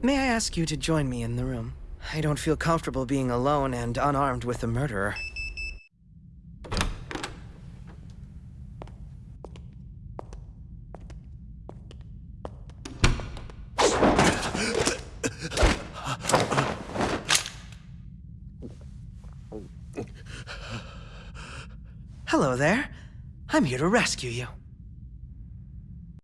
May I ask you to join me in the room? I don't feel comfortable being alone and unarmed with a murderer. Hello there. I'm here to rescue you.